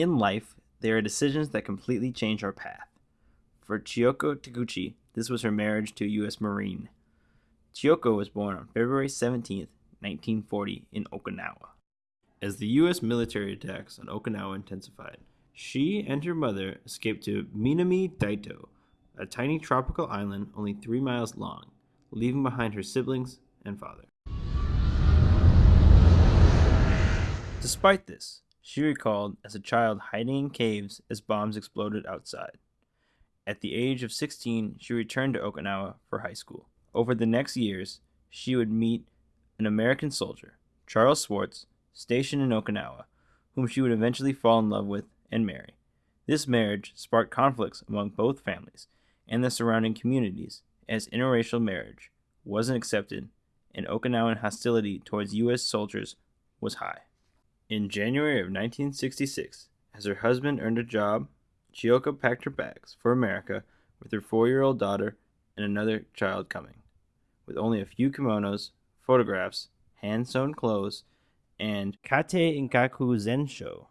In life, there are decisions that completely change our path. For Chiyoko Taguchi, this was her marriage to a U.S. Marine. Chiyoko was born on February 17, 1940, in Okinawa. As the U.S. military attacks on Okinawa intensified, she and her mother escaped to Minami Daito, a tiny tropical island only three miles long, leaving behind her siblings and father. Despite this, she recalled as a child hiding in caves as bombs exploded outside. At the age of 16, she returned to Okinawa for high school. Over the next years, she would meet an American soldier, Charles Swartz, stationed in Okinawa, whom she would eventually fall in love with and marry. This marriage sparked conflicts among both families and the surrounding communities, as interracial marriage wasn't accepted and Okinawan hostility towards U.S. soldiers was high. In January of 1966, as her husband earned a job, Chiyoko packed her bags for America with her four year old daughter and another child coming. With only a few kimonos, photographs, hand sewn clothes, and Katei Igaku Zensho,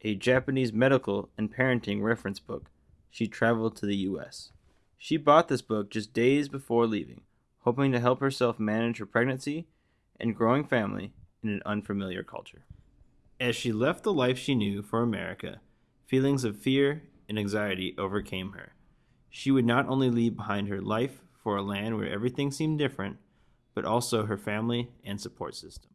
a Japanese medical and parenting reference book, she traveled to the U.S. She bought this book just days before leaving, hoping to help herself manage her pregnancy and growing family in an unfamiliar culture. As she left the life she knew for America, feelings of fear and anxiety overcame her. She would not only leave behind her life for a land where everything seemed different, but also her family and support system.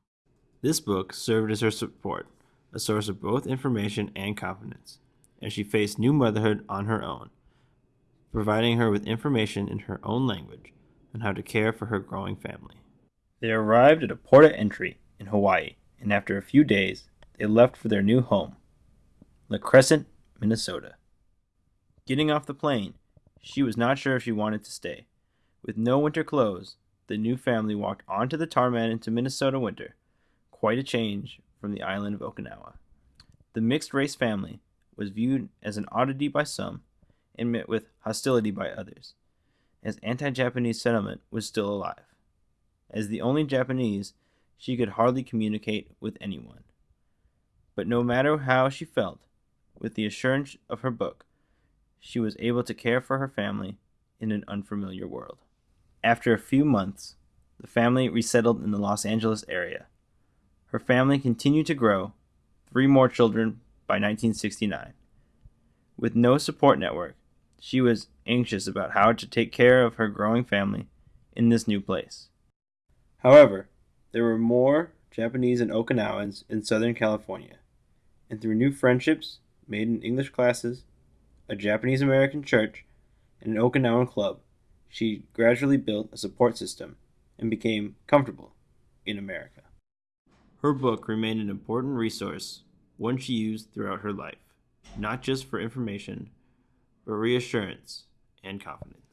This book served as her support, a source of both information and confidence, as she faced new motherhood on her own, providing her with information in her own language on how to care for her growing family. They arrived at a port of entry in Hawaii, and after a few days, they left for their new home, La Crescent, Minnesota. Getting off the plane, she was not sure if she wanted to stay. With no winter clothes, the new family walked onto the tarmac into Minnesota winter quite a change from the island of Okinawa. The mixed race family was viewed as an oddity by some and met with hostility by others, as anti Japanese sentiment was still alive. As the only Japanese, she could hardly communicate with anyone. But no matter how she felt, with the assurance of her book, she was able to care for her family in an unfamiliar world. After a few months, the family resettled in the Los Angeles area her family continued to grow, three more children by 1969. With no support network, she was anxious about how to take care of her growing family in this new place. However, there were more Japanese and Okinawans in Southern California, and through new friendships made in English classes, a Japanese American church, and an Okinawan club, she gradually built a support system and became comfortable in America. Her book remained an important resource, one she used throughout her life, not just for information, but reassurance and confidence.